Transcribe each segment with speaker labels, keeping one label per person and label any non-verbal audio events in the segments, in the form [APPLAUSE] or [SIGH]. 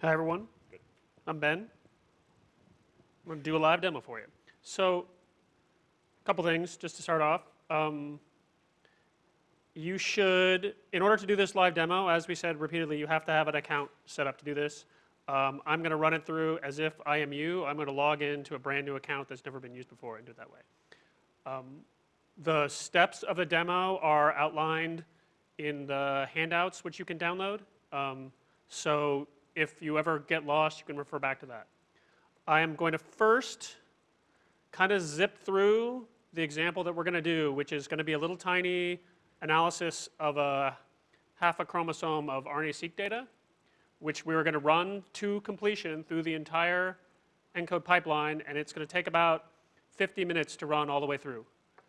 Speaker 1: Hi, everyone.
Speaker 2: Good.
Speaker 1: I'm Ben. I'm going to do a live demo for you. So, a couple things just to start off. Um, you should, in order to do this live demo, as we said repeatedly, you have to have an account set up to do this. Um, I'm going to run it through as if I am you. I'm going to log into a brand new account that's never been used before and do it that way. Um, the steps of the demo are outlined in the handouts, which you can download. Um, so if you ever get lost, you can refer back to that. I am going to first kind of zip through the example that we're going to do, which is going to be a little tiny analysis of a half a chromosome of RNA-seq data, which we are going to run to completion through the entire ENCODE pipeline, and it's going to take about 50 minutes to run all the way through.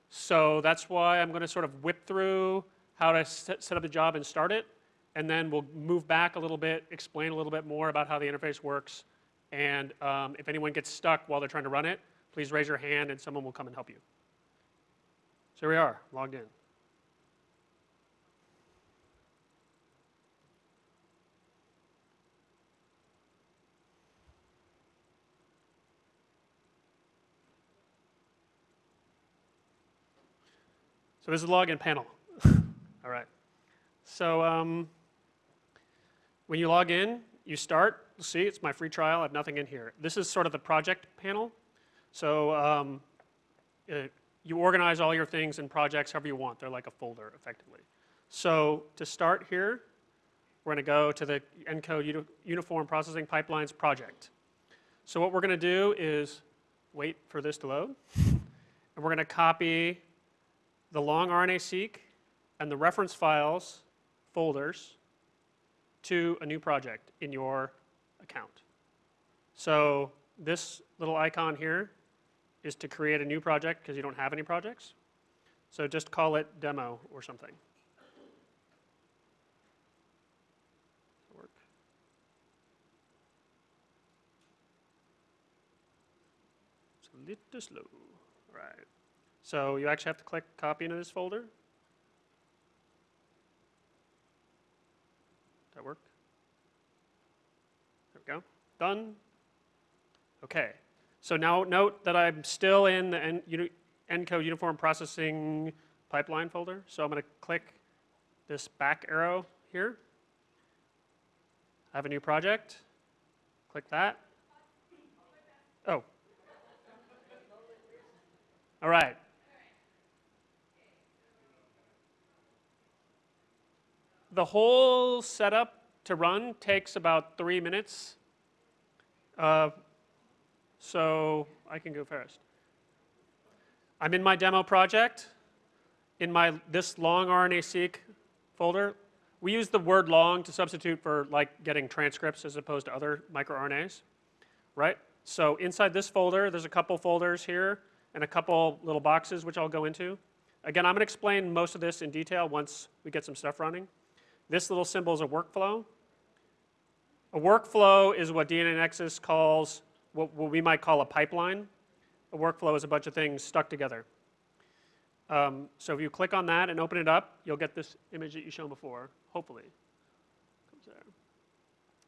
Speaker 1: So that's why I'm going to sort of whip through how to set up the job and start it, and then we'll move back a little bit, explain a little bit more about how the interface works. And um, if anyone gets stuck while they're trying to run it, please raise your hand and someone will come and help you. So here we are, logged in. So this is the login panel. [LAUGHS] All right. So um, when you log in, you start, see, it's my free trial, I have nothing in here. This is sort of the project panel. So um, uh, you organize all your things in projects however you want. They're like a folder, effectively. So to start here, we're going to go to the ENCODE Uniform Processing Pipelines project. So what we're going to do is wait for this to load. And we're going to copy the long RNA-seq and the reference files folders to a new project in your account. So this little icon here is to create a new project because you don't have any projects. So just call it demo or something. It's a little slow. All right. So you actually have to click copy into this folder. That work? There we go. Done. Okay. So now note that I'm still in the ENCODE Uniform Processing Pipeline folder. So I'm going to click this back arrow here. I have a new project. Click that. Oh. All right. The whole setup to run takes about three minutes. Uh, so I can go first. I'm in my demo project. In my this long RNA-seq folder, we use the word long to substitute for like getting transcripts as opposed to other microRNAs, right? So inside this folder, there's a couple folders here and a couple little boxes which I'll go into. Again, I'm going to explain most of this in detail once we get some stuff running. This little symbol is a workflow. A workflow is what DNAnexus calls what, what we might call a pipeline. A workflow is a bunch of things stuck together. Um, so if you click on that and open it up, you'll get this image that you shown before, hopefully.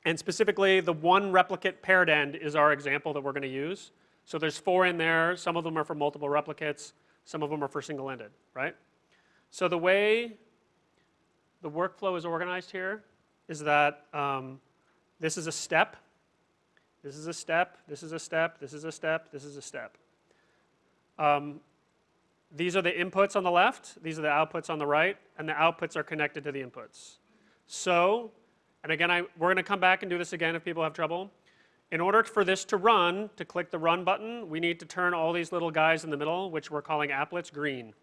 Speaker 1: And specifically, the one replicate paired end is our example that we're going to use. So there's four in there. Some of them are for multiple replicates. Some of them are for single-ended, right? So the way the workflow is organized here is that um, this is a step, this is a step, this is a step, this is a step, this is a step. Um, these are the inputs on the left, these are the outputs on the right, and the outputs are connected to the inputs. So, and again, I, we're going to come back and do this again if people have trouble. In order for this to run, to click the run button, we need to turn all these little guys in the middle, which we're calling applets, green.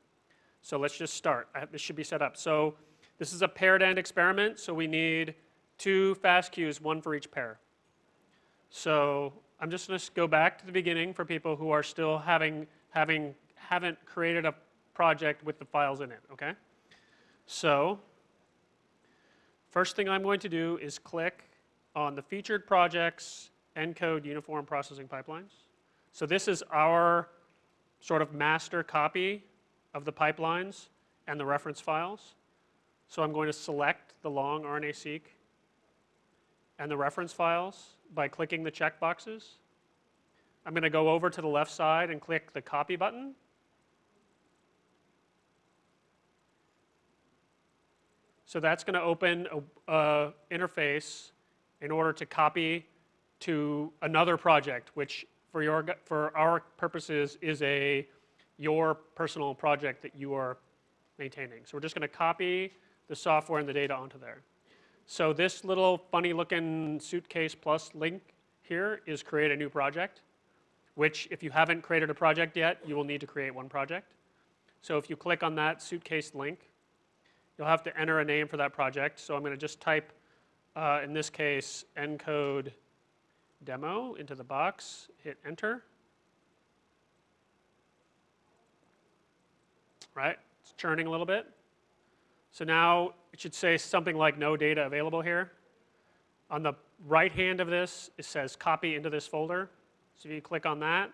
Speaker 1: So let's just start. This should be set up. So this is a paired end experiment, so we need two FASTQs, one for each pair. So I'm just going to go back to the beginning for people who are still having, having, haven't created a project with the files in it, okay? So first thing I'm going to do is click on the featured projects ENCODE uniform processing pipelines. So this is our sort of master copy of the pipelines and the reference files. So I'm going to select the long RNA-seq and the reference files by clicking the check boxes. I'm going to go over to the left side and click the copy button. So that's going to open a, a interface in order to copy to another project, which for, your, for our purposes is a your personal project that you are maintaining. So we're just going to copy the software and the data onto there. So this little funny looking suitcase plus link here is create a new project, which if you haven't created a project yet, you will need to create one project. So if you click on that suitcase link, you'll have to enter a name for that project. So I'm going to just type, uh, in this case, encode demo into the box, hit enter. Right, it's churning a little bit. So now it should say something like no data available here. On the right hand of this, it says copy into this folder. So if you click on that,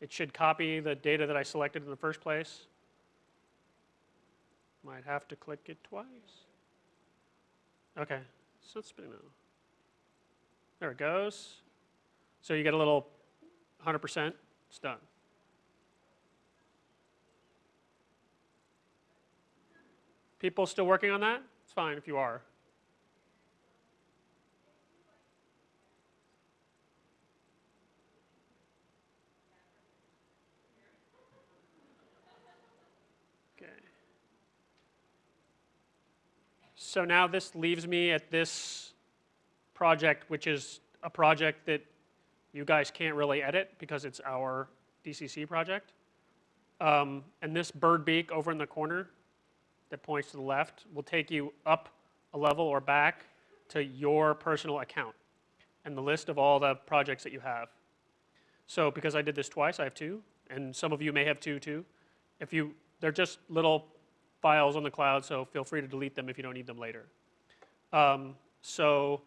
Speaker 1: it should copy the data that I selected in the first place. Might have to click it twice. Okay, so it's spinning now. There it goes. So you get a little 100%, it's done. People still working on that? It's fine if you are. Okay. So now this leaves me at this project, which is a project that you guys can't really edit because it's our DCC project. Um, and this bird beak over in the corner that points to the left will take you up a level or back to your personal account and the list of all the projects that you have. So because I did this twice, I have two, and some of you may have two too. If you, they're just little files on the cloud, so feel free to delete them if you don't need them later. Um, so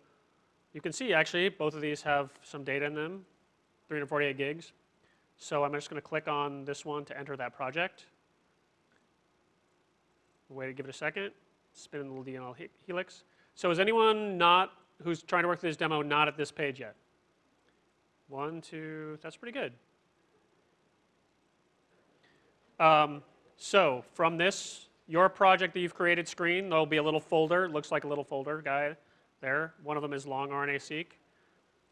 Speaker 1: you can see actually both of these have some data in them, 348 gigs. So I'm just going to click on this one to enter that project. Wait, give it a second. Spin in the little DNA helix. So is anyone not, who's trying to work through this demo, not at this page yet? One, two, that's pretty good. Um, so from this, your project that you've created screen, there'll be a little folder, looks like a little folder guy there. One of them is long RNA-seq.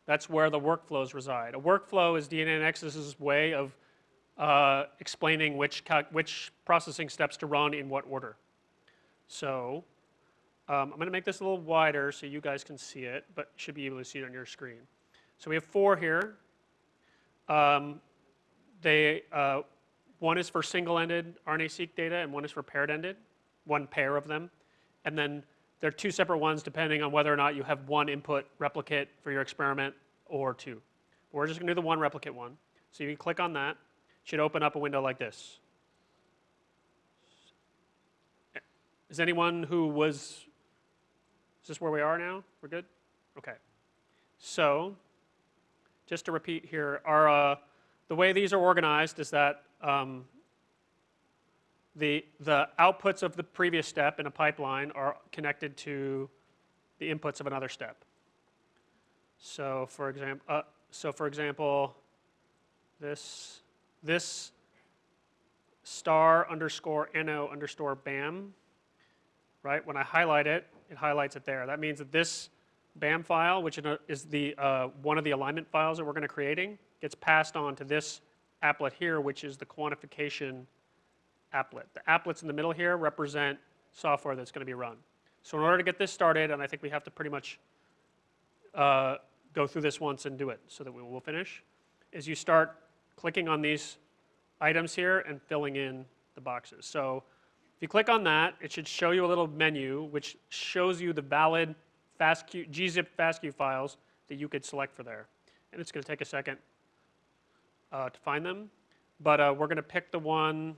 Speaker 1: That's where the workflows reside. A workflow is DNAnexus's way of uh, explaining which, which processing steps to run in what order. So um, I'm going to make this a little wider so you guys can see it, but should be able to see it on your screen. So we have four here. Um, they, uh, one is for single-ended RNA-seq data and one is for paired-ended, one pair of them. And then there are two separate ones depending on whether or not you have one input replicate for your experiment or two. We're just going to do the one replicate one. So you can click on that. It should open up a window like this. Is anyone who was, is this where we are now? We're good? Okay. So just to repeat here, our, uh, the way these are organized is that um, the, the outputs of the previous step in a pipeline are connected to the inputs of another step. So for example, uh, so for example, this, this star underscore no underscore bam, right? When I highlight it, it highlights it there. That means that this BAM file, which is the, uh, one of the alignment files that we're going to creating, gets passed on to this applet here, which is the quantification applet. The applets in the middle here represent software that's going to be run. So in order to get this started, and I think we have to pretty much uh, go through this once and do it so that we will finish, is you start clicking on these items here and filling in the boxes. So if you click on that, it should show you a little menu which shows you the valid FASTQ, gzip FASTQ files that you could select for there. And it's going to take a second uh, to find them. But uh, we're going to pick the one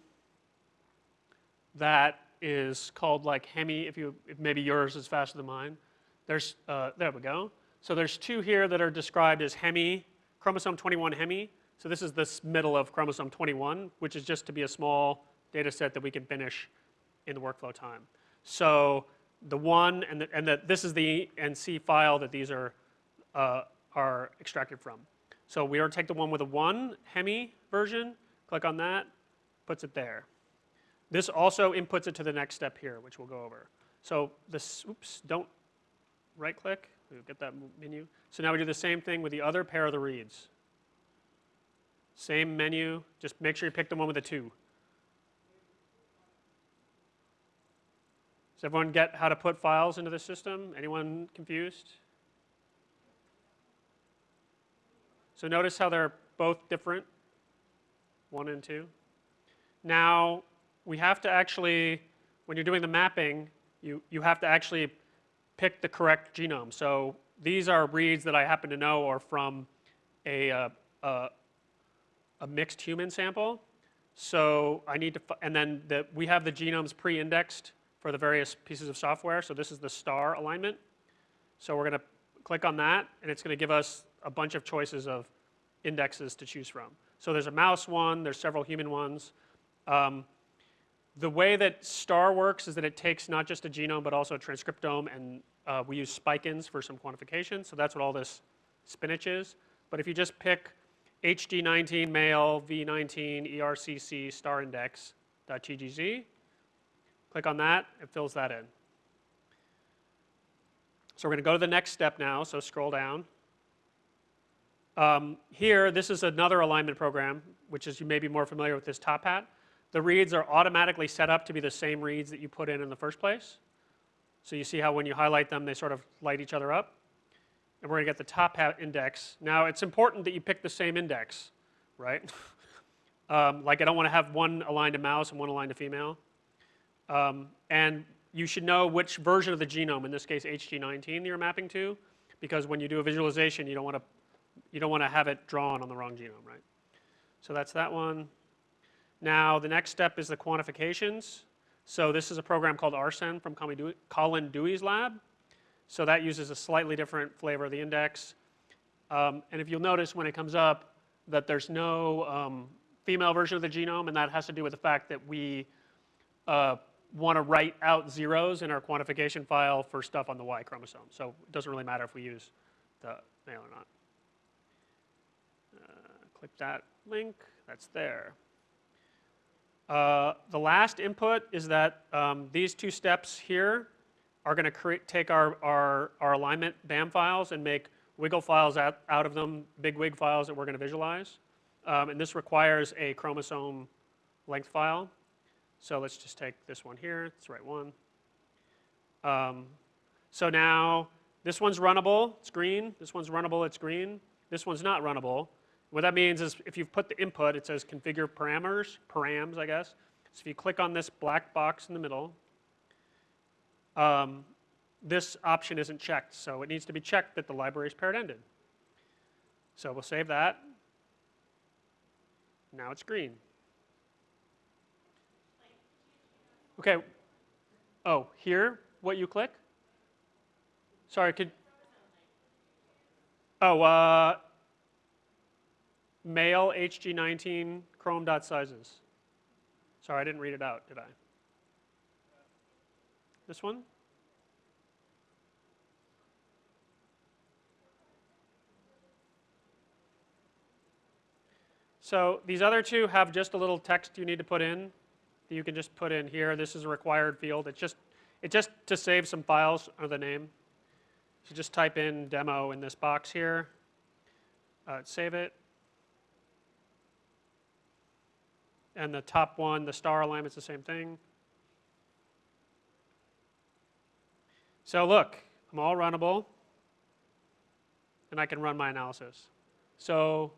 Speaker 1: that is called like Hemi, if you, if maybe yours is faster than mine. There's, uh, there we go. So there's two here that are described as Hemi, chromosome 21 Hemi. So this is this middle of chromosome 21, which is just to be a small data set that we can finish in the workflow time. So the one, and, the, and the, this is the NC file that these are uh, are extracted from. So we are take the one with a one Hemi version, click on that, puts it there. This also inputs it to the next step here, which we'll go over. So this, oops, don't right click, we'll get that menu. So now we do the same thing with the other pair of the reads. Same menu, just make sure you pick the one with the two. Does everyone get how to put files into the system? Anyone confused? So notice how they're both different, one and two. Now, we have to actually, when you're doing the mapping, you, you have to actually pick the correct genome. So these are reads that I happen to know are from a, uh, a mixed human sample. So I need to, and then the, we have the genomes pre-indexed for the various pieces of software. So this is the star alignment. So we're going to click on that, and it's going to give us a bunch of choices of indexes to choose from. So there's a mouse one, there's several human ones. Um, the way that STAR works is that it takes not just a genome, but also a transcriptome, and uh, we use spike-ins for some quantification. So that's what all this spinach is. But if you just pick HG19 male V19 ERCC star index.tgz, click on that, it fills that in. So we're going to go to the next step now, so scroll down. Um, here, this is another alignment program, which is you may be more familiar with this TopHat. The reads are automatically set up to be the same reads that you put in in the first place. So you see how when you highlight them, they sort of light each other up. And we're going to get the TopHat index. Now, it's important that you pick the same index, right? [LAUGHS] um, like I don't want to have one aligned to mouse and one aligned to female. Um, and you should know which version of the genome, in this case HG19, you're mapping to, because when you do a visualization, you don't want to you don't want to have it drawn on the wrong genome, right? So that's that one. Now, the next step is the quantifications. So this is a program called RSEM from Colin Dewey's lab. So that uses a slightly different flavor of the index. Um, and if you'll notice when it comes up that there's no um, female version of the genome, and that has to do with the fact that we uh, want to write out zeros in our quantification file for stuff on the Y chromosome. So it doesn't really matter if we use the male or not. Uh, click that link, that's there. Uh, the last input is that um, these two steps here are going to take our, our, our, alignment BAM files and make wiggle files out, out of them, big wig files that we're going to visualize. Um, and this requires a chromosome length file. So let's just take this one here. It's the right one. Um, so now this one's runnable. It's green. This one's runnable. It's green. This one's not runnable. What that means is if you've put the input, it says configure parameters, params, I guess. So if you click on this black box in the middle, um, this option isn't checked. So it needs to be checked that the library is paired ended. So we'll save that. Now it's green. Okay. Oh, here, what you click? Sorry, could. Oh, uh, male HG19 chrome dot sizes. Sorry, I didn't read it out, did I? This one? So these other two have just a little text you need to put in that you can just put in here. This is a required field. It's just, it just to save some files or the name. So just type in demo in this box here, uh, save it, And the top one, the star alignment's the same thing. So look, I'm all runnable, and I can run my analysis. So,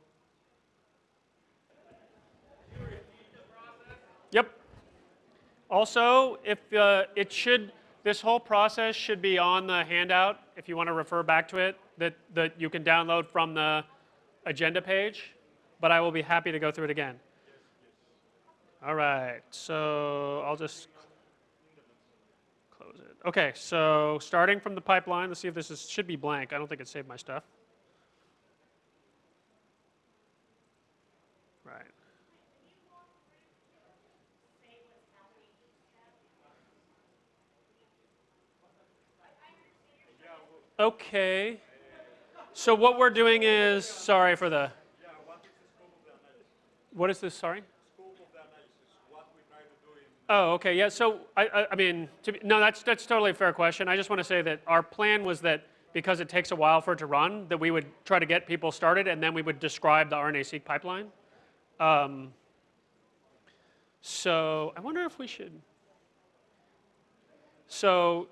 Speaker 1: yep. Also, if uh, it should, this whole process should be on the handout if you want to refer back to it that, that you can download from the agenda page, but I will be happy to go through it again. All right, so I'll just close it. Okay, so starting from the pipeline, let's see if this is, should be blank. I don't think it saved my stuff. Right. Okay. So what we're doing is, sorry for the, what is this, sorry? Oh, okay, yeah, so, I, I, I mean, to be, no, that's, that's totally a fair question. I just want to say that our plan was that because it takes a while for it to run, that we would try to get people started and then we would describe the RNA-seq pipeline. Um, so I wonder if we should, so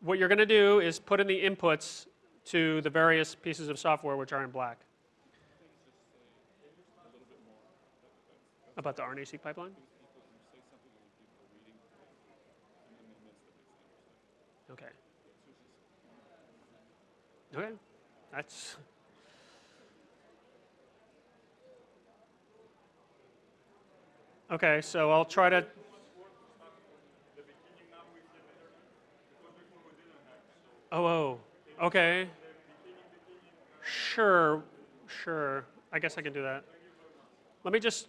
Speaker 1: what you're going to do is put in the inputs to the various pieces of software which are in black. About the RNA-seq pipeline? Okay. Okay, that's. Okay, so I'll try to. Oh, oh, okay. Sure, sure. I guess I can do that. Let me just,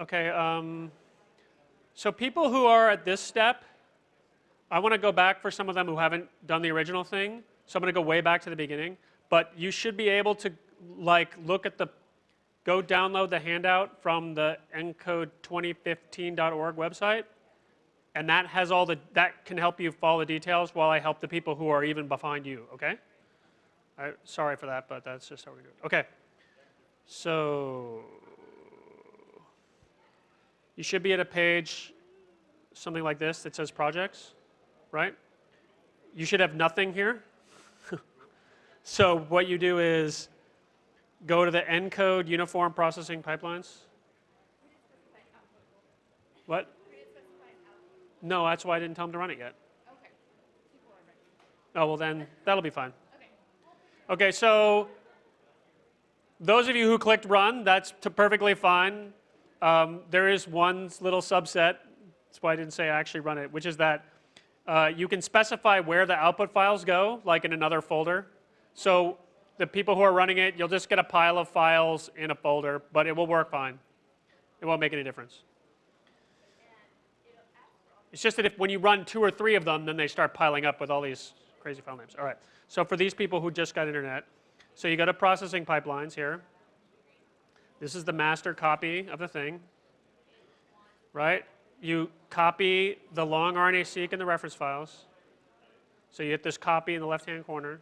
Speaker 1: okay. Um, so people who are at this step, I want to go back for some of them who haven't done the original thing. So I'm going to go way back to the beginning. But you should be able to like look at the, go download the handout from the encode2015.org website. And that has all the, that can help you follow the details while I help the people who are even behind you, okay? Sorry for that, but that's just how we do it. Okay. So you should be at a page, something like this that says projects, right? You should have nothing here. [LAUGHS] so what you do is go to the ENCODE uniform processing pipelines. What? No, that's why I didn't tell them to run it yet.
Speaker 2: Okay. People are ready.
Speaker 1: Oh, well then, [LAUGHS] that'll be fine.
Speaker 2: Okay.
Speaker 1: Okay, so those of you who clicked run, that's perfectly fine. Um, there is one little subset, that's why I didn't say I actually run it, which is that uh, you can specify where the output files go, like in another folder. So the people who are running it, you'll just get a pile of files in a folder, but it will work fine. It won't make any difference. It's just that if when you run two or three of them, then they start piling up with all these crazy file names. All right. So for these people who just got internet, so you go to processing pipelines here. This is the master copy of the thing, right? You copy the long RNA-seq in the reference files. So you hit this copy in the left-hand corner.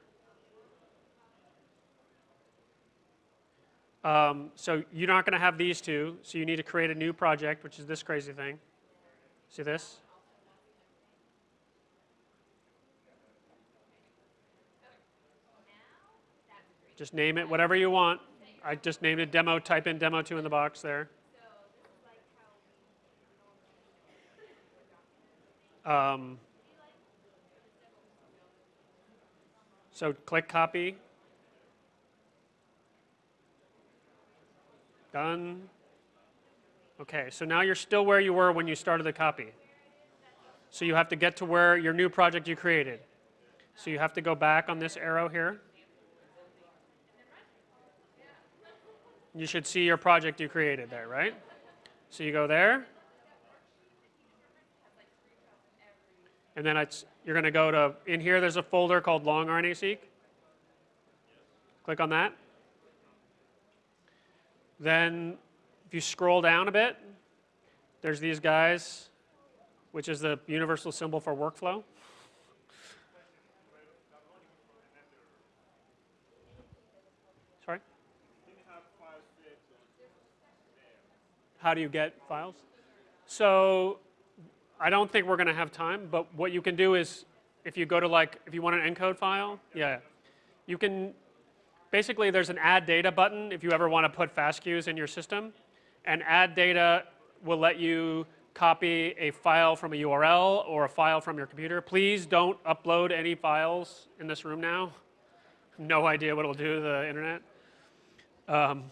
Speaker 1: Um, so you're not going to have these two, so you need to create a new project, which is this crazy thing. See this? Just name it whatever you want. I just named it demo, type in demo 2 in the box there. Um, so click copy. Done. Okay, so now you're still where you were when you started the copy. So you have to get to where your new project you created. So you have to go back on this arrow here. You should see your project you created there, right? So you go there. And then you're going to go to, in here there's a folder called long RNA-seq. Click on that. Then if you scroll down a bit, there's these guys, which is the universal symbol for workflow. Sorry? How do you get files? So I don't think we're going to have time, but what you can do is if you go to like, if you want an encode file, yeah, you can, basically there's an add data button if you ever want to put FASTQs in your system. And add data will let you copy a file from a URL or a file from your computer. Please don't upload any files in this room now. No idea what it'll do to the internet. Um,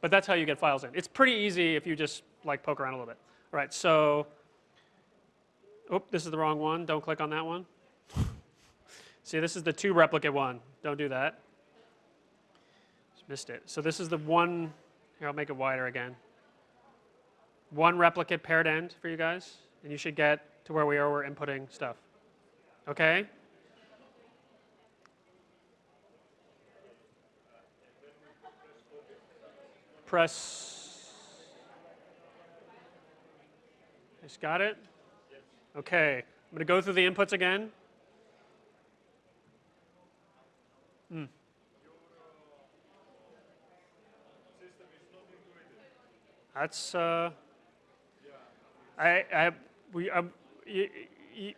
Speaker 1: but that's how you get files in. It's pretty easy if you just like poke around a little bit. All right, so, oh, this is the wrong one. Don't click on that one. [LAUGHS] See, this is the two replicate one. Don't do that. Just missed it. So this is the one, here, I'll make it wider again. One replicate paired end for you guys, and you should get to where we are, we're inputting stuff. Okay? Press. Just got it? Okay, I'm going to go through the inputs again. Hmm. That's, uh, I, I, we, um,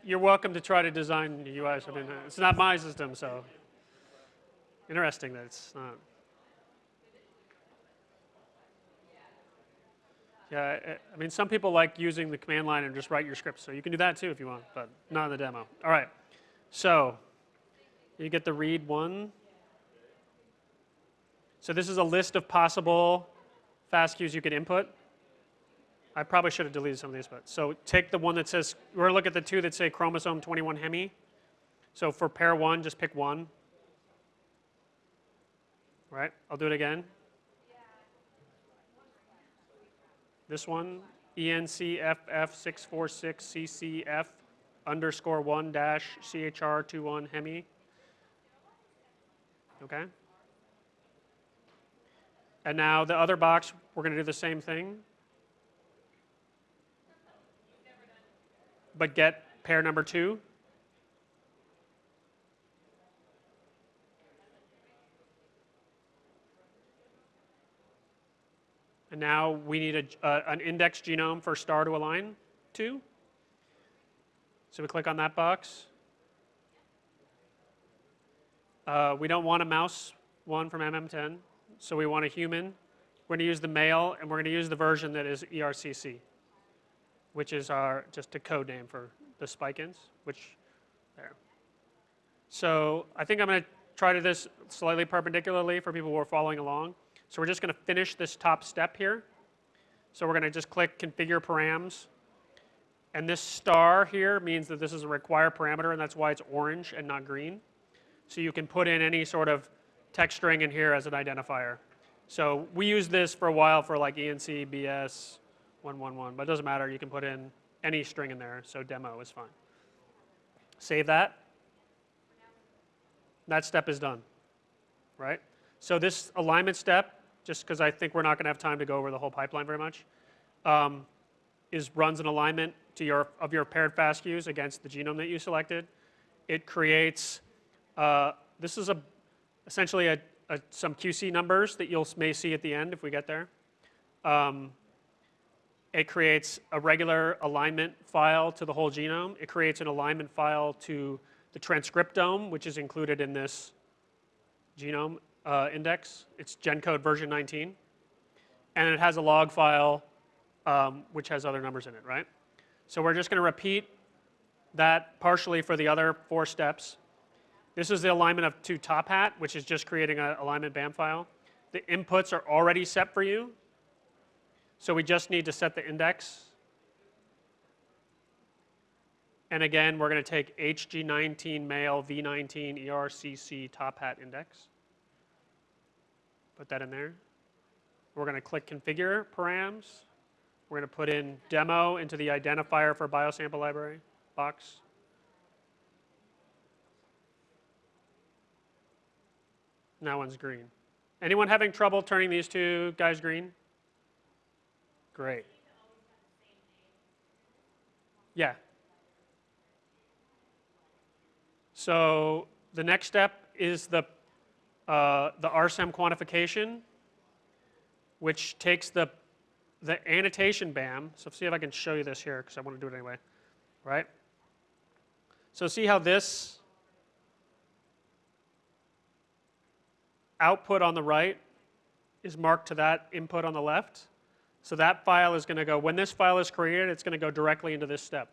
Speaker 1: you're welcome to try to design the UIs. I mean, it's not my system, so interesting that it's not. Yeah, I- mean, some people like using the command line and just write your script, so you can do that too if you want, but not in the demo. All right, so you get the read one. So this is a list of possible FASTQs you could input. I probably should have deleted some of these, but so take the one that says, we're gonna look at the two that say chromosome 21 hemi. So for pair one, just pick one. Right, I'll do it again. This one, E ENCFF646CCF underscore one dash CHR21 hemi. Okay? And now the other box, we're going to do the same thing. But get pair number two. And now we need a, uh, an index genome for star to align to. So we click on that box. Uh, we don't want a mouse one from MM10, so we want a human. We're going to use the male, and we're going to use the version that is ERCC, which is our just a code name for the spike-ins, which there. So I think I'm going to try to do this slightly perpendicularly for people who are following along. So we're just going to finish this top step here. So we're going to just click configure params. And this star here means that this is a required parameter, and that's why it's orange and not green. So you can put in any sort of text string in here as an identifier. So we used this for a while for like ENC, BS, 111, but it doesn't matter. You can put in any string in there, so demo is fine. Save that. That step is done, right? So this alignment step, just because I think we're not going to have time to go over the whole pipeline very much, um, is runs an alignment to your of your paired FASTQs against the genome that you selected. It creates uh, this is a essentially a, a, some QC numbers that you'll may see at the end if we get there. Um, it creates a regular alignment file to the whole genome. It creates an alignment file to the transcriptome, which is included in this genome uh, index. It's GenCode version 19. And it has a log file um, which has other numbers in it, right? So we're just going to repeat that partially for the other four steps. This is the alignment of to TopHat, which is just creating an alignment BAM file. The inputs are already set for you. So we just need to set the index. And again, we're going to take HG19 male V19 ERCC TopHat index. Put that in there. We're going to click configure params. We're going to put in demo into the identifier for biosample library box. That one's green. Anyone having trouble turning these two guys green? Great. Yeah. So the next step is the, uh, the RSEM quantification, which takes the, the annotation BAM. So see if I can show you this here, because I want to do it anyway, right? So see how this output on the right is marked to that input on the left. So that file is going to go, when this file is created, it's going to go directly into this step.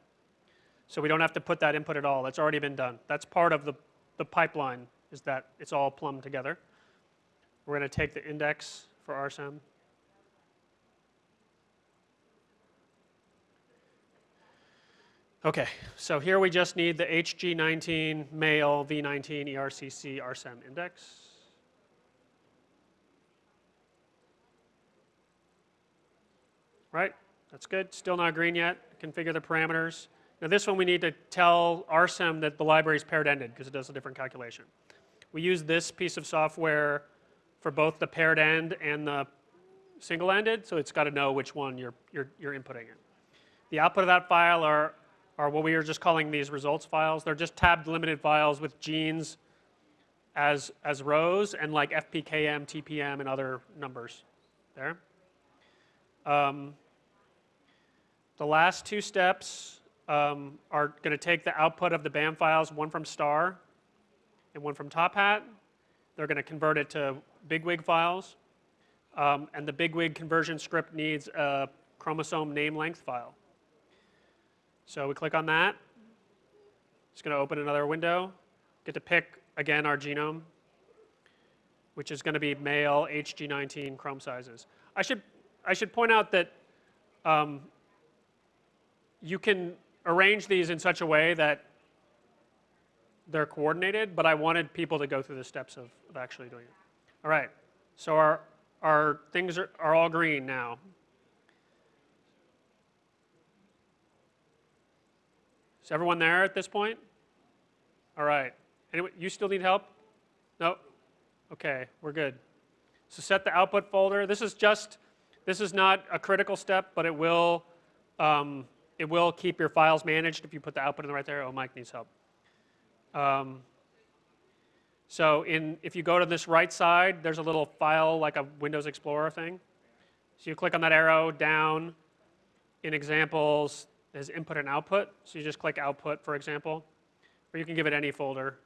Speaker 1: So we don't have to put that input at all. That's already been done. That's part of the, the pipeline, is that it's all plumbed together. We're going to take the index for RSEM. Okay, so here we just need the HG19 male V19 ERCC RSEM index. Right, that's good. Still not green yet. Configure the parameters. Now this one we need to tell RSEM that the library is paired ended because it does a different calculation. We use this piece of software for both the paired end and the single-ended, so it's got to know which one you're, you're, you're inputting in. The output of that file are, are what we are just calling these results files. They're just tab delimited files with genes as, as rows and like FPKM, TPM, and other numbers there. Um, the last two steps um, are going to take the output of the BAM files, one from star and one from TopHat. They're going to convert it to bigwig files. Um, and the bigwig conversion script needs a chromosome name length file. So we click on that. It's going to open another window. Get to pick, again, our genome, which is going to be male HG19 chrome sizes. I should, I should point out that um, you can arrange these in such a way that they're coordinated, but I wanted people to go through the steps of, of actually doing it. All right, so our, our things are, are all green now. Is everyone there at this point? All right. Anyone, you still need help? No? Okay, we're good. So set the output folder. This is just, this is not a critical step, but it will, um, it will keep your files managed if you put the output in the right there. Oh, Mike needs help. Um, so in, if you go to this right side, there's a little file like a Windows Explorer thing. So you click on that arrow down. In examples, there's input and output. So you just click output, for example. Or you can give it any folder.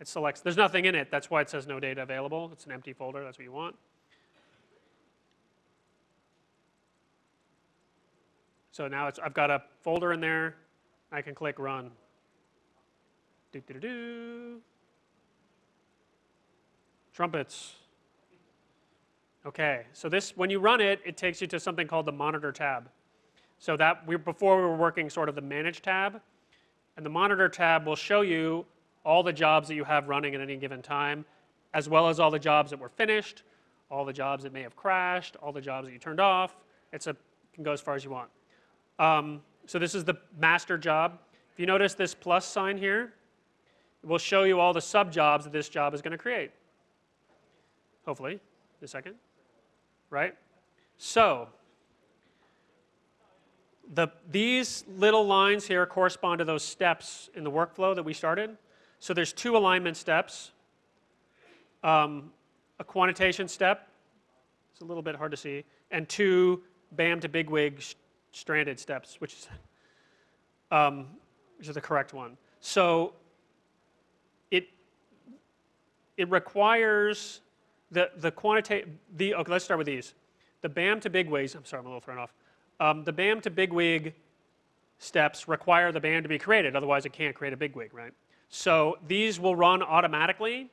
Speaker 1: It selects, there's nothing in it. That's why it says no data available. It's an empty folder. That's what you want. So now it's, I've got a folder in there. I can click run. Do, do, do. Trumpets. Okay, so this, when you run it, it takes you to something called the monitor tab. So that we before we were working sort of the manage tab, and the monitor tab will show you all the jobs that you have running at any given time, as well as all the jobs that were finished, all the jobs that may have crashed, all the jobs that you turned off. It's a can go as far as you want. Um, so this is the master job. If you notice this plus sign here, it will show you all the sub jobs that this job is going to create. Hopefully, in a second, right? So the, these little lines here correspond to those steps in the workflow that we started. So there's two alignment steps, um, a quantitation step, it's a little bit hard to see, and two BAM to bigwig stranded steps, which is, um, which is the correct one. So it requires the, the quantitative, the, okay, let's start with these. The BAM to bigwigs, I'm sorry, I'm a little thrown off. Um, the BAM to bigwig steps require the BAM to be created, otherwise it can't create a bigwig, right? So these will run automatically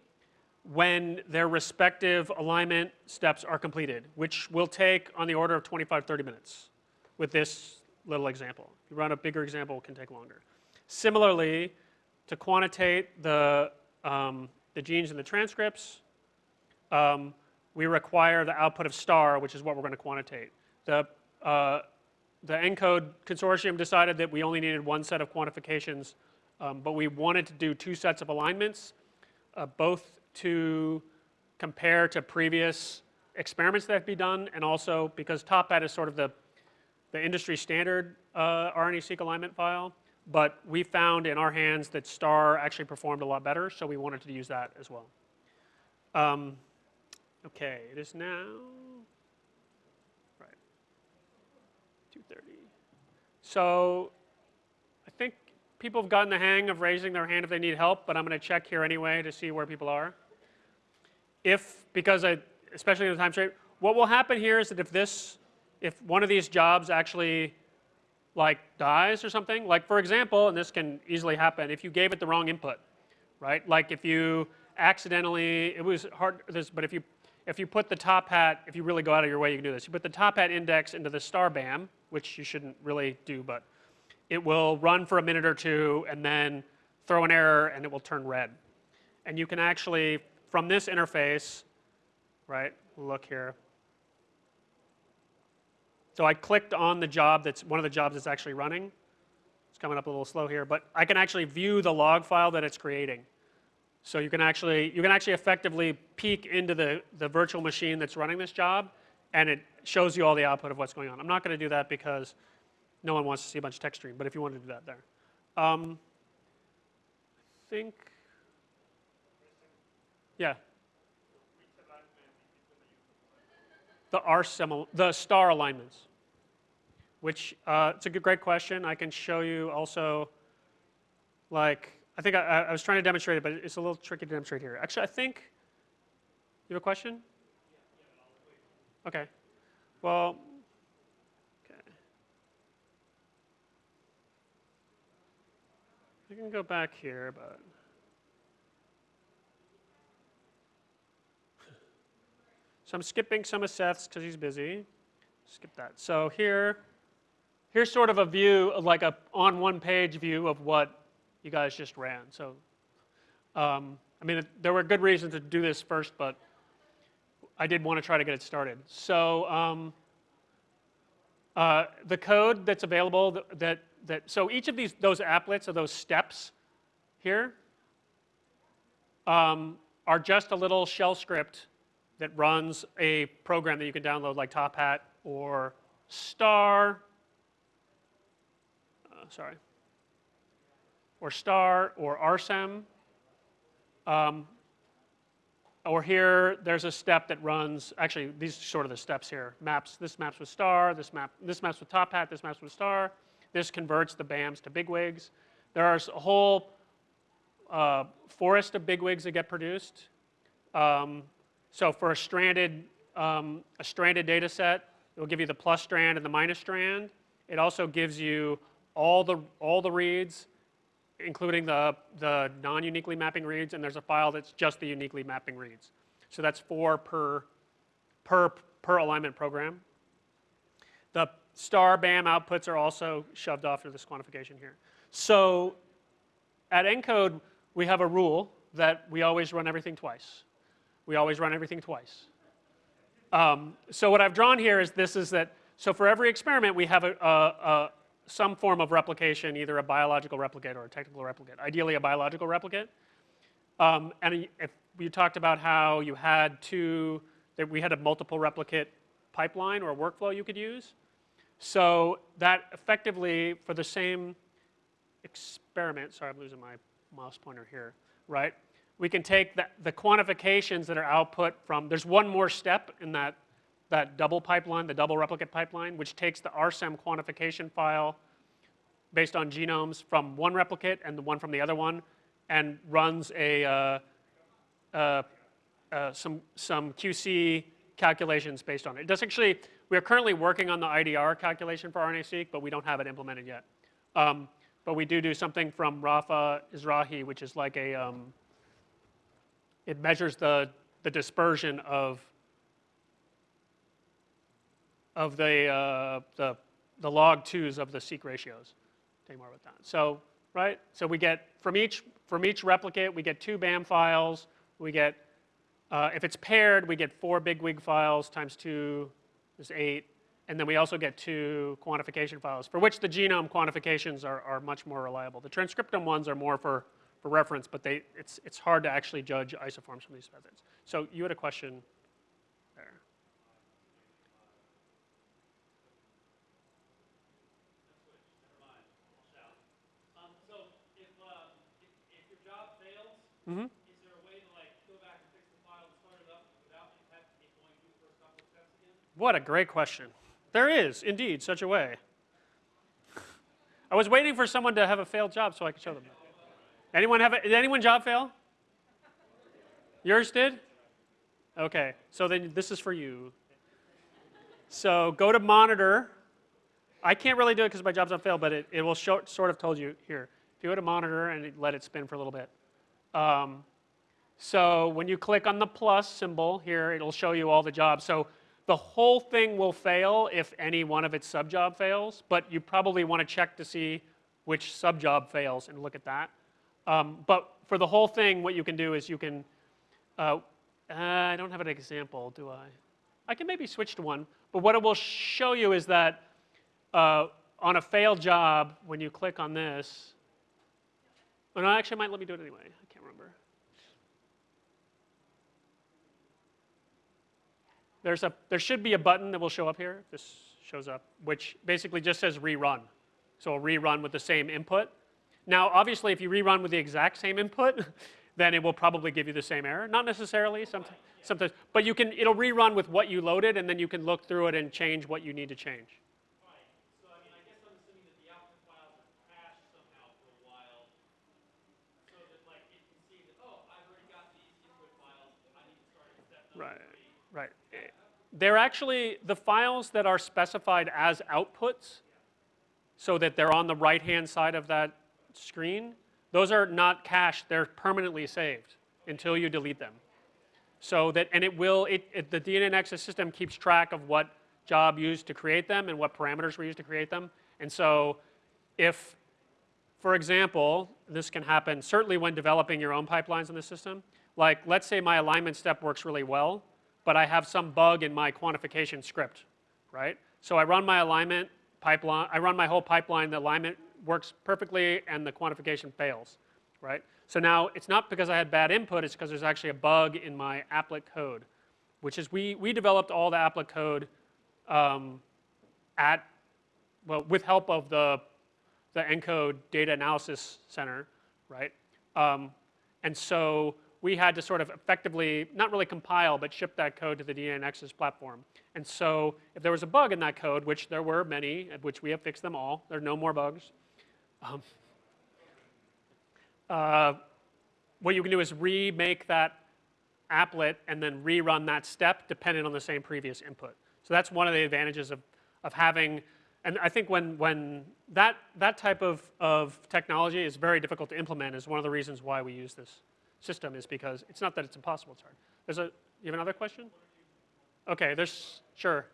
Speaker 1: when their respective alignment steps are completed, which will take on the order of 25, 30 minutes with this little example. If you run a bigger example, it can take longer. Similarly, to quantitate the, um, the genes and the transcripts, um, we require the output of star, which is what we're going to quantitate. The, uh, the ENCODE consortium decided that we only needed one set of quantifications, um, but we wanted to do two sets of alignments, uh, both to compare to previous experiments that have been done, and also because TopHat is sort of the, the industry standard uh, RNA-seq alignment file, but we found in our hands that STAR actually performed a lot better, so we wanted to use that as well. Um, okay, it is now, right, 2.30. So I think people have gotten the hang of raising their hand if they need help, but I'm going to check here anyway to see where people are. If, because I, especially in the time shape, what will happen here is that if this, if one of these jobs actually like dies or something, like for example, and this can easily happen, if you gave it the wrong input, right? Like if you accidentally, it was hard, this, but if you, if you put the TopHat, if you really go out of your way, you can do this. You put the TopHat index into the star BAM, which you shouldn't really do, but it will run for a minute or two and then throw an error and it will turn red. And you can actually, from this interface, right, look here. So I clicked on the job that's one of the jobs that's actually running. It's coming up a little slow here, but I can actually view the log file that it's creating. So you can actually, you can actually effectively peek into the, the virtual machine that's running this job and it shows you all the output of what's going on. I'm not going to do that because no one wants to see a bunch of text stream, but if you want to do that there. Um, I think, yeah. The R symbol, the star alignments, which uh, it's a good, great question. I can show you also, like, I think I, I was trying to demonstrate it, but it's a little tricky to demonstrate here. Actually, I think, you have a question? Okay. Well, okay. I can go back here, but. So I'm skipping some of Seth's because he's busy. Skip that. So here, here's sort of a view, of like a on one page view of what you guys just ran. So, um, I mean, there were good reasons to do this first, but I did want to try to get it started. So um, uh, the code that's available that, that, that, so each of these, those applets or those steps here um, are just a little shell script that runs a program that you can download like TopHat or Star, uh, sorry, or Star or RSEM. Um, or here, there's a step that runs, actually, these are sort of the steps here. Maps, this maps with star, this, map, this maps with TopHat, this maps with star. This converts the BAMs to bigwigs. There are a whole uh, forest of bigwigs that get produced. Um, so for a stranded, um, a stranded data set, it will give you the plus strand and the minus strand. It also gives you all the, all the reads including the, the non-uniquely mapping reads, and there's a file that's just the uniquely mapping reads. So that's four per, per, per alignment program. The star BAM outputs are also shoved off to this quantification here. So at ENCODE, we have a rule that we always run everything twice. We always run everything twice. Um, so what I've drawn here is this is that, so for every experiment, we have a, a, a some form of replication, either a biological replicate or a technical replicate, ideally a biological replicate. Um, and if you talked about how you had two, that we had a multiple replicate pipeline or workflow you could use. So that effectively, for the same experiment, sorry, I'm losing my mouse pointer here, right? We can take the, the quantifications that are output from, there's one more step in that that double pipeline, the double replicate pipeline, which takes the RSEM quantification file based on genomes from one replicate and the one from the other one, and runs a uh, uh, uh, some some QC calculations based on it. It does actually. We are currently working on the IDR calculation for RNA-seq, but we don't have it implemented yet. Um, but we do do something from Rafa Irizarry, which is like a um, it measures the the dispersion of of the, uh, the, the log twos of the seek ratios. So, right? So we get, from each, from each replicate, we get two BAM files. We get, uh, if it's paired, we get four bigwig files times two is eight. And then we also get two quantification files, for which the genome quantifications are, are much more reliable. The transcriptome ones are more for, for reference, but they, it's, it's hard to actually judge isoforms from these methods. So you had a question
Speaker 3: Mm-hmm. Is there a way to like go back and fix the file and start it up without it going through the first couple of steps again?
Speaker 1: What a great question. There is indeed such a way. I was waiting for someone to have a failed job so I could show them. Anyone have a, did anyone job fail? Yours did? Okay, so then this is for you. So go to monitor. I can't really do it because my job's on fail, but it, it will show, sort of told you here. You go to monitor and let it spin for a little bit. Um, so when you click on the plus symbol here, it'll show you all the jobs. So the whole thing will fail if any one of its subjob fails, but you probably want to check to see which subjob fails and look at that. Um, but for the whole thing, what you can do is you can, uh, uh, I don't have an example, do I? I can maybe switch to one, but what it will show you is that uh, on a failed job, when you click on this, oh no, actually, might let me do it anyway. I can't remember. There's a, there should be a button that will show up here. This shows up, which basically just says rerun. So it'll rerun with the same input. Now, obviously, if you rerun with the exact same input, [LAUGHS] then it will probably give you the same error. Not necessarily, sometimes, sometimes, but you can, it'll rerun with what you loaded, and then you can look through it and change what you need to change.
Speaker 3: Right.
Speaker 1: Right. They're actually, the files that are specified as outputs, so that they're on the right-hand side of that screen, those are not cached, they're permanently saved until you delete them. So that, and it will, it, it, the DNAnexus system keeps track of what job used to create them and what parameters were used to create them. And so if, for example, this can happen certainly when developing your own pipelines in the system. Like, let's say my alignment step works really well, but I have some bug in my quantification script, right? So I run my alignment pipeline, I run my whole pipeline, the alignment works perfectly, and the quantification fails, right? So now it's not because I had bad input, it's because there's actually a bug in my applet code, which is we, we developed all the applet code um, at, well, with help of the, the ENCODE Data Analysis Center, right? Um, and so we had to sort of effectively, not really compile, but ship that code to the DNAnexus platform. And so if there was a bug in that code, which there were many, which we have fixed them all, there are no more bugs. Um, uh, what you can do is remake that applet and then rerun that step dependent on the same previous input. So that's one of the advantages of, of having, and I think when, when that, that type of, of technology is very difficult to implement is one of the reasons why we use this system is because it's not that it's impossible, it's hard. There's a, you have another question? Okay, there's, sure.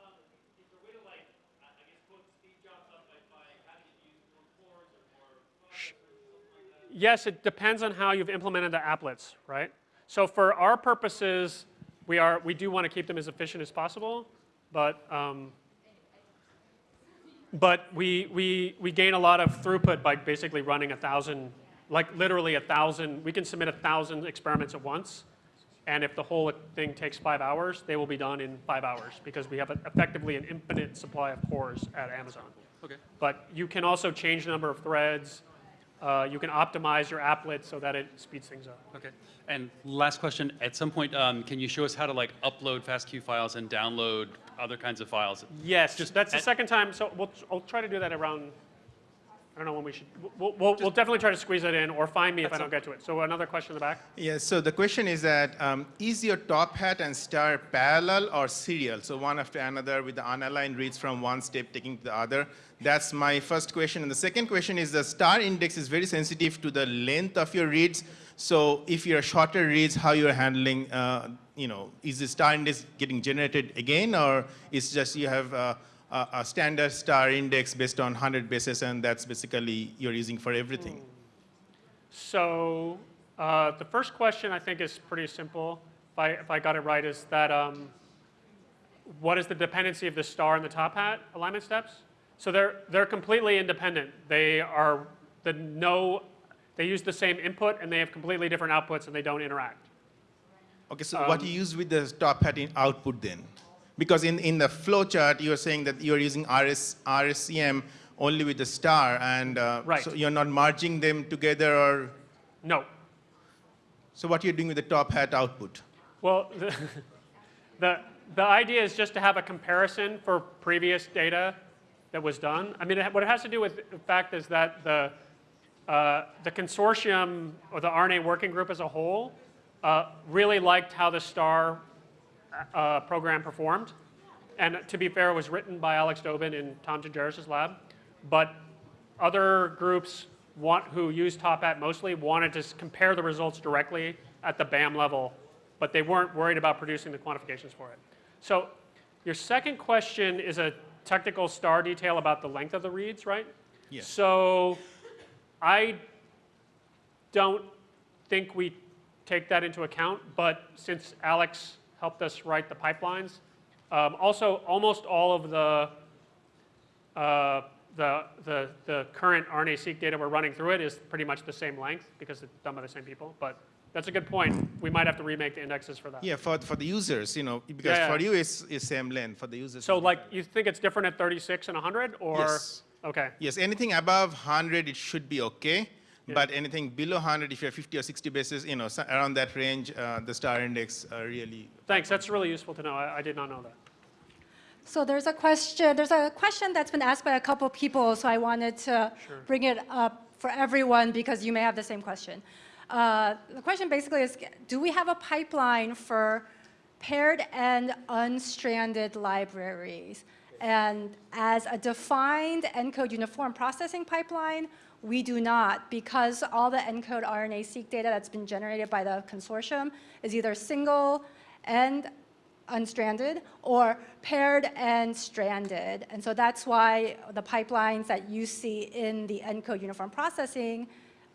Speaker 3: Um, is there a way to like, I I guess, put speed jobs up by, by having it use more cores or more processors or something like that?
Speaker 1: Yes, it depends on how you've implemented the applets, right? So for our purposes, we, are, we do want to keep them as efficient as possible, but, um, but we, we, we gain a lot of throughput by basically running a thousand, like literally a thousand, we can submit a thousand experiments at once. And if the whole thing takes five hours, they will be done in five hours because we have a, effectively an infinite supply of cores at Amazon.
Speaker 4: Okay.
Speaker 1: But you can also change the number of threads. Uh, you can optimize your applet so that it speeds things up.
Speaker 4: Okay. And last question, at some point, um, can you show us how to like upload FASTQ files and download other kinds of files?
Speaker 1: Yes,
Speaker 4: Just
Speaker 1: that's the second time. So we'll, I'll try to do that around. I don't know when we should. We'll, we'll, we'll definitely try to squeeze it in, or find me if I don't get to it. So another question in the back.
Speaker 5: Yeah, so the question is that um, is your TopHat and star parallel or serial? So one after another with the unaligned reads from one step taking to the other. That's my first question. And the second question is the star index is very sensitive to the length of your reads. So if you're shorter reads, how you're handling, uh, you know, is the star index getting generated again or is just you have uh, a, a standard star index based on 100 bases and that's basically you're using for everything?
Speaker 1: So uh, the first question I think is pretty simple. If I, if I got it right, is that um, what is the dependency of the star and the TopHat alignment steps? So they're they're completely independent. They are the no. They use the same input and they have completely different outputs and they don't interact.
Speaker 5: Okay, so what do you use with the TopHat in output then? Because in, in the flow chart, you're saying that you're using RS, RSEM only with the star, and uh,
Speaker 1: Right.
Speaker 5: so you're not merging them together, or
Speaker 1: No.
Speaker 5: so what are you're doing with the TopHat output?
Speaker 1: Well, [LAUGHS] the, the, the idea is just to have a comparison for previous data that was done. I mean, it, what it has to do with the fact is that the, uh, the consortium or the RNA working group as a whole uh, really liked how the STAR uh, program performed. And to be fair, it was written by Alex Dobin in Tom Gingeras' lab. But other groups want, who use TopHat mostly wanted to compare the results directly at the BAM level, but they weren't worried about producing the quantifications for it. So your second question is a technical star detail about the length of the reads, right?
Speaker 5: Yes.
Speaker 1: So I don't think we take that into account, but since Alex helped us write the pipelines, um, also almost all of the, uh, the, the, the current RNA-seq data we're running through it is pretty much the same length because it's done by the same people, but That's a good point. We might have to remake the indexes for that.
Speaker 5: Yeah, for, for the users, you know, because
Speaker 1: Yeah,
Speaker 5: for
Speaker 1: yeah.
Speaker 5: you it's, it's same length, for the users.
Speaker 1: So like, you think it's different at 36 and 100, or?
Speaker 5: Yes.
Speaker 1: Okay,
Speaker 5: Yes, anything above 100, it should be okay.
Speaker 1: Yeah.
Speaker 5: But anything below 100, if you're 50 or 60 bases, you know, so around that range, uh, the star index are really.
Speaker 1: thanks, that's really useful to know. I, I did not know that.
Speaker 2: So there's a question, there's a question that's been asked by a couple people, so I wanted to
Speaker 1: Sure.
Speaker 2: bring it up for everyone because you may have the same question. Uh, The question basically is, do we have a pipeline for paired and unstranded libraries? And as a defined ENCODE uniform processing pipeline, we do not, because all the ENCODE RNA-seq data that's been generated by the consortium is either single and unstranded or paired and stranded. And so that's why the pipelines that you see in the ENCODE uniform processing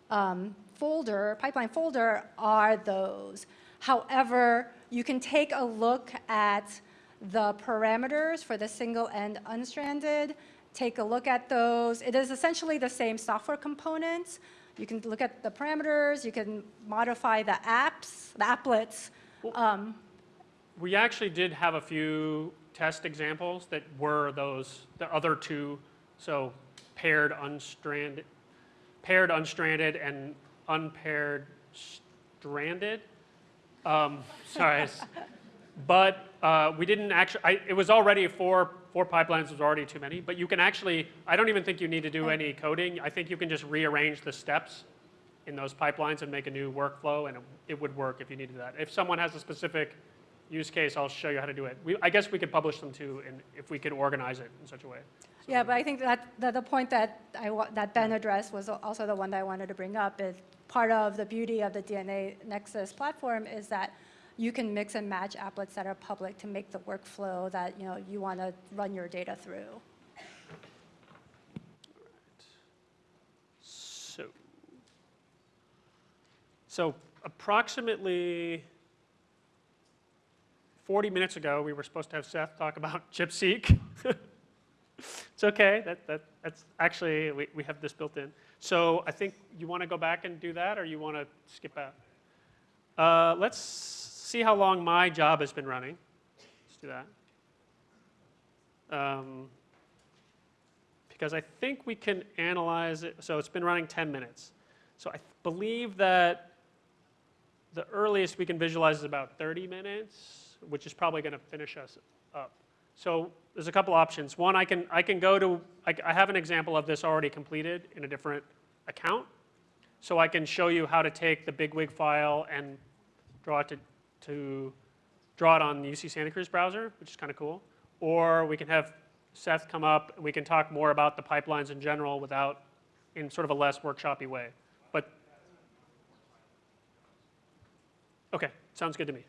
Speaker 2: um, folder, pipeline folder, are those. However, you can take a look at the parameters for the single and unstranded, take a look at those. It is essentially the same software components. You can look at the parameters, you can modify the apps, the applets. Um,
Speaker 1: We actually did have a few test examples that were those, the other two, so paired unstranded, paired unstranded and unpaired stranded. Um, [LAUGHS] sorry, [LAUGHS] but uh, we didn't actually. I, it was already four four pipelines was already too many. But you can actually. I don't even think you need to do any coding. I think you can just rearrange the steps in those pipelines and make a new workflow, and it, it would work if you needed that. If someone has a specific use case, I'll show you how to do it. We, I guess we could publish them too, and if we could organize it in such a way.
Speaker 2: Yeah, but I think that, that the point that I, that Ben addressed was also the one that I wanted to bring up is part of the beauty of the DNA Nexus platform is that you can mix and match applets that are public to make the workflow that, you know, you want to run your data through.
Speaker 1: So, so approximately 40 minutes ago, we were supposed to have Seth talk about [LAUGHS] ChIP-seq. it's okay. That, that, that's actually, we, we have this built in. So I think you want to go back and do that, or you want to skip out? Uh, let's see how long my job has been running. Let's do that. Um, because I think we can analyze it. So it's been running 10 minutes. So I believe that the earliest we can visualize is about 30 minutes, which is probably going to finish us up. So there's a couple options. One, I can, I can go to, I, I have an example of this already completed in a different account. So I can show you how to take the bigwig file and draw it to, to draw it on the UC Santa Cruz browser, which is kind of cool. Or we can have Seth come up and we can talk more about the pipelines in general without, in sort of a less workshoppy way. But, okay, sounds good to me.